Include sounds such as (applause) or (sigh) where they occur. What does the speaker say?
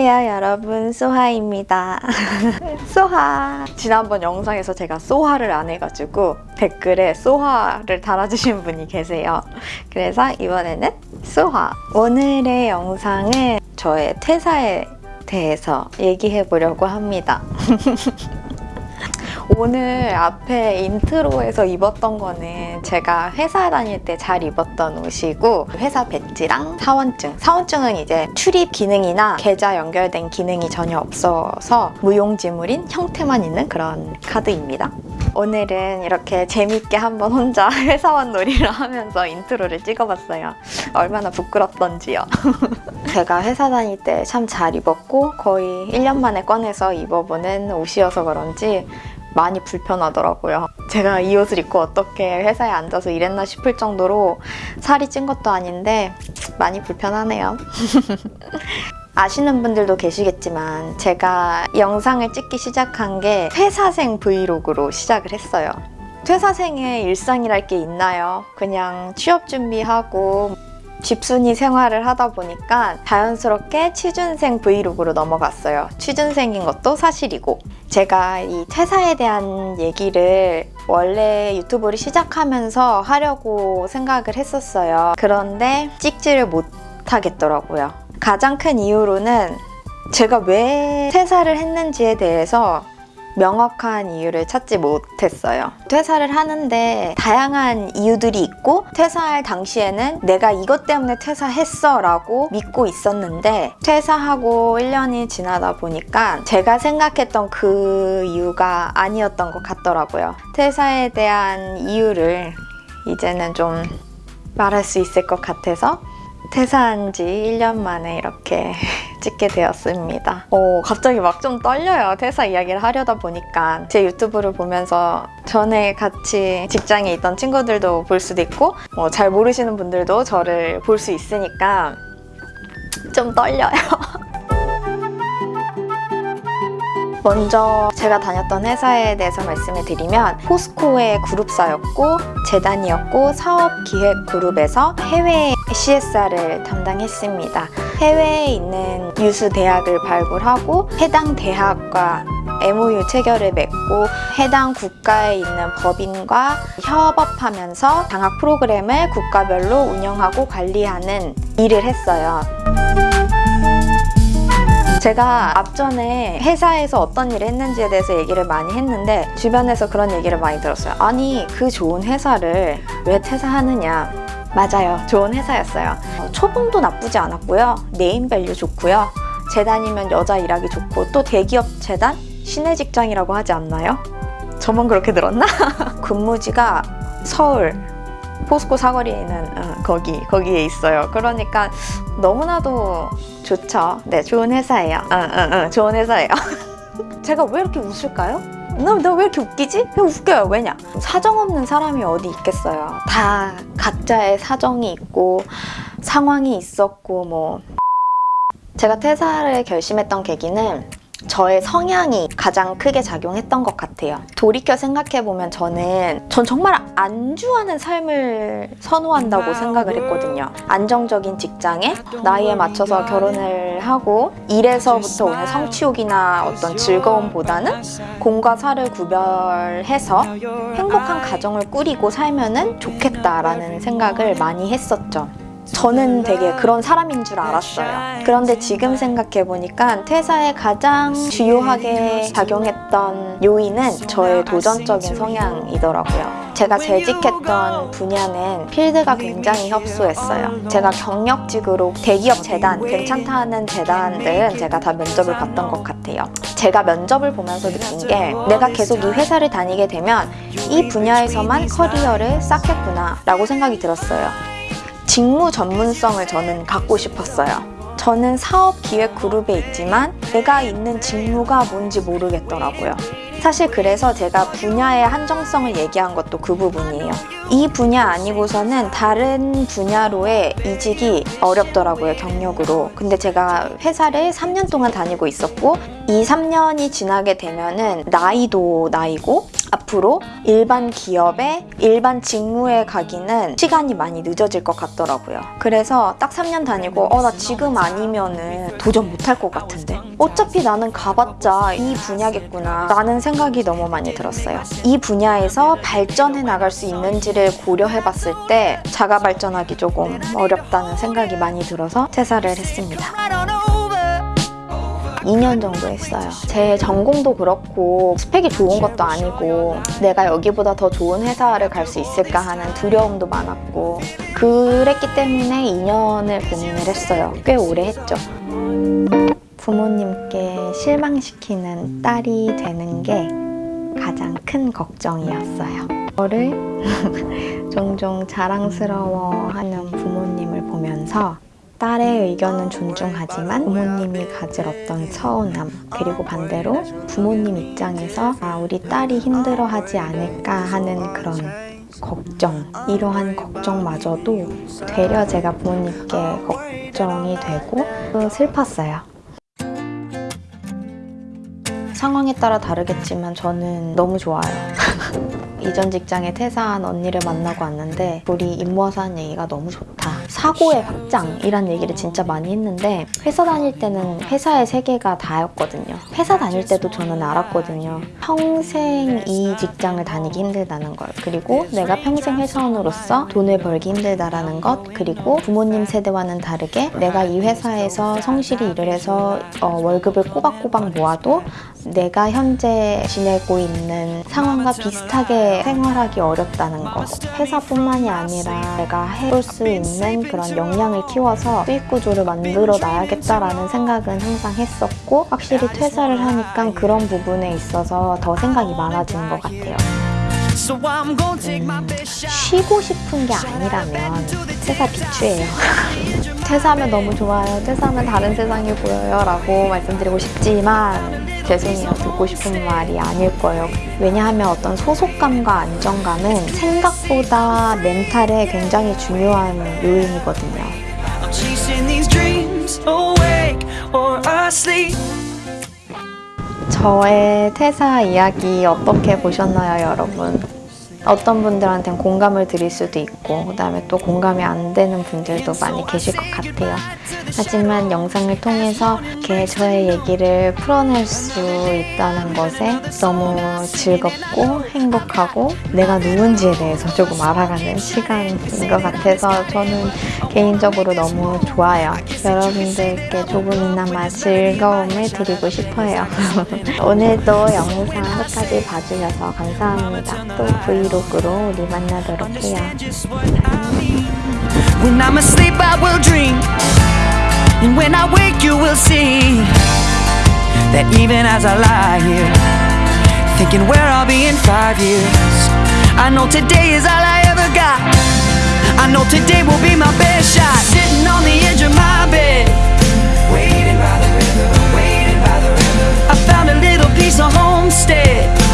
안녕하세요 여러분. 소하입니다. (laughs) 소하. 지난번 영상에서 제가 소하를 안 해가지고 댓글에 소하를 달아주신 분이 계세요. 그래서 이번에는 소하. 오늘의 영상은 저의 퇴사에 대해서 얘기해 보려고 합니다 (laughs) 오늘 앞에 intro에서 입었던 거는 제가 회사 다닐 때 잘 입었던 옷이고 회사 배지랑 사원증. 사원증은 이제 출입 기능이나 계좌 연결된 기능이 전혀 없어서 무용지물인 형태만 있는 그런 카드입니다. 오늘은 이렇게 재밌게 한번 혼자 (laughs) 회사원 놀이를 하면서 intro를 찍어봤어요. 얼마나 부끄럽던지요. (laughs) 제가 회사 다닐 때 참 잘 입었고 거의 1년 만에 꺼내서 입어보는 옷이어서 그런지 많이 불편하더라고요. 제가 이 옷을 입고 어떻게 회사에 앉아서 일했나 싶을 정도로 살이 찐 것도 아닌데 많이 불편하네요. (laughs) 아시는 분들도 계시겠지만 제가 영상을 찍기 시작한 게 퇴사생 vlog로 시작을 했어요. 퇴사생의 일상이랄 게 있나요? 그냥 취업 준비하고 집순이 생활을 하다 보니까 자연스럽게 취준생 브이로그로 넘어갔어요. 취준생인 것도 사실이고 제가 이 퇴사에 대한 얘기를 원래 유튜브를 시작하면서 하려고 생각을 했었어요. 그런데 찍지를 못하겠더라고요. 가장 큰 이유로는 제가 왜 퇴사를 했는지에 대해서 명확한 이유를 찾지 못했어요. 퇴사를 하는데 다양한 이유들이 있고 퇴사할 당시에는 내가 이것 때문에 퇴사했어 라고 믿고 있었는데 퇴사하고 1년이 지나다 보니까 제가 생각했던 그 이유가 아니었던 것 같더라고요. 퇴사에 대한 이유를 이제는 좀 말할 수 있을 것 같아서 퇴사한 지 1년 만에 이렇게 찍게 되었습니다. 오, 갑자기 막 좀 떨려요. 퇴사 이야기를 하려다 보니까 제 유튜브를 보면서 전에 같이 직장에 있던 친구들도 볼 수도 있고 뭐 잘 모르시는 분들도 저를 볼 수 있으니까 좀 떨려요. (laughs) 먼저 제가 다녔던 회사에 대해서 말씀을 드리면 포스코의 그룹사였고 재단이었고 사업기획그룹에서 해외 CSR을 담당했습니다. 해외에 있는 유수 대학을 발굴하고 해당 대학과 MOU 체결을 맺고 해당 국가에 있는 법인과 협업하면서 장학 프로그램을 국가별로 운영하고 관리하는 일을 했어요. 제가 앞전에 회사에서 어떤 일을 했는지에 대해서 얘기를 많이 했는데 주변에서 그런 얘기를 많이 들었어요. 아니 그 좋은 회사를 왜 퇴사하느냐 맞아요. 좋은 회사였어요. 어, 초봉도 나쁘지 않았고요. 네임밸류 좋고요. 재단이면 여자 일하기 좋고 또 대기업 재단? 시내 직장이라고 하지 않나요? 저만 그렇게 들었나? (laughs) 근무지가 서울 포스코 사거리에 있는 어, 거기 거기에 있어요. 그러니까 너무나도 좋죠. 네, 좋은 회사예요. 응, 응, 응, 좋은 회사예요. (laughs) 제가 왜 이렇게 웃을까요? 나왜 이렇게 웃기지? 그냥 웃겨요. 왜냐? 사정 없는 사람이 어디 있겠어요. 다 각자의 사정이 있고 상황이 있었고 뭐 제가 퇴사를 결심했던 계기는 저의 성향이 가장 크게 작용했던 것 같아요. 돌이켜 생각해보면 저는 전 정말 안주하는 삶을 선호한다고 생각을 했거든요. 안정적인 직장에 나이에 맞춰서 결혼을 하고 일에서부터 오는 성취욕이나 어떤 즐거움보다는 공과 사를 구별해서 행복한 가정을 꾸리고 살면 좋겠다라는 생각을 많이 했었죠. 저는 되게 그런 사람인 줄 알았어요. 그런데 지금 생각해보니까 퇴사에 가장 주요하게 작용했던 요인은 저의 도전적인 성향이더라고요. 제가 재직했던 분야는 필드가 굉장히 협소했어요. 제가 경력직으로 대기업 재단, 괜찮다는 재단들은 제가 다 면접을 봤던 것 같아요. 제가 면접을 보면서 느낀 게 내가 계속 이 회사를 다니게 되면 이 분야에서만 커리어를 쌓겠구나 라고 생각이 들었어요. 직무 전문성을 저는 갖고 싶었어요. 저는 사업 기획 그룹에 있지만 내가 있는 직무가 뭔지 모르겠더라고요. 사실 그래서 제가 분야의 한정성을 얘기한 것도 그 부분이에요. 이 분야 아니고서는 다른 분야로의 이직이 어렵더라고요, 경력으로. 근데 제가 회사를 3년 동안 다니고 있었고, 이 3년이 지나게 되면은 나이도 나이고, 앞으로 일반 기업에 일반 직무에 가기는 시간이 많이 늦어질 것 같더라고요. 그래서 딱 3년 다니고 어 나 지금 아니면은 도전 못할 것 같은데 어차피 나는 가봤자 이 분야겠구나 라는 생각이 너무 많이 들었어요. 이 분야에서 발전해 나갈 수 있는지를 고려해 봤을 때 자가 발전하기 조금 어렵다는 생각이 많이 들어서 퇴사를 했습니다. 2년 정도 했어요. 제 전공도 그렇고 스펙이 좋은 것도 아니고 내가 여기보다 더 좋은 회사를 갈 수 있을까 하는 두려움도 많았고 그랬기 때문에 2년을 고민을 했어요. 꽤 오래 했죠. 부모님께 실망시키는 딸이 되는 게 가장 큰 걱정이었어요. 저를 (laughs) 종종 자랑스러워하는 부모님을 보면서 딸의 의견은 존중하지만 부모님이 가질 어떤 서운함 그리고 반대로 부모님 입장에서 아 우리 딸이 힘들어하지 않을까 하는 그런 걱정 이러한 걱정마저도 되려 제가 부모님께 걱정이 되고 또 슬펐어요. 상황에 따라 다르겠지만 저는 너무 좋아요. (laughs) 이전 직장에 퇴사한 언니를 만나고 왔는데 우리 임모와서 한 얘기가 너무 좋다. 사고의 확장이란 얘기를 진짜 많이 했는데 회사 다닐 때는 회사의 세계가 다였거든요. 회사 다닐 때도 저는 알았거든요. 평생 이 직장을 다니기 힘들다는 걸 그리고 내가 평생 회사원으로서 돈을 벌기 힘들다라는 것 그리고 부모님 세대와는 다르게 내가 이 회사에서 성실히 일을 해서 어, 월급을 꼬박꼬박 모아도 내가 현재 지내고 있는 상황과 비슷하게 생활하기 어렵다는 것 회사뿐만이 아니라 내가 해볼 수 있는 그런 역량을 키워서 수익 구조를 만들어 놔야겠다라는 생각은 항상 했었고 확실히 퇴사를 하니까 그런 부분에 있어서 더 생각이 많아지는 것 같아요. 음, 쉬고 싶은 게 아니라면 퇴사 비추예요 (laughs) 퇴사하면 너무 좋아요. 퇴사하면 다른 세상이 보여요 라고 말씀드리고 싶지만 죄송해요 듣고 싶은 말이 아닐 거예요. 왜냐하면 어떤 소속감과 안정감은 생각보다 멘탈에 굉장히 중요한 요인이거든요. 저의 퇴사 이야기 어떻게 보셨나요 여러분? 어떤 분들한테는 공감을 드릴 수도 있고 그 다음에 또 공감이 안 되는 분들도 많이 계실 것 같아요 하지만 영상을 통해서 이렇게 저의 얘기를 풀어낼 수 있다는 것에 너무 즐겁고 행복하고 내가 누군지에 대해서 조금 알아가는 시간인 것 같아서 저는 개인적으로 너무 좋아요. 여러분들께 조금이나마 즐거움을 드리고 싶어요. (laughs) 오늘도 영상 끝까지 봐주셔서 감사합니다. 또 브이로그로 우리 만나도록 해요. When I'm asleep, I will dream. And when I wake you will see That even as I lie here Thinking where I'll be in five years I know today is all I ever got. I know today will be my best shot. Sitting on the edge of my bed. Waiting by the river, waiting by the river. I found a little piece of homestead.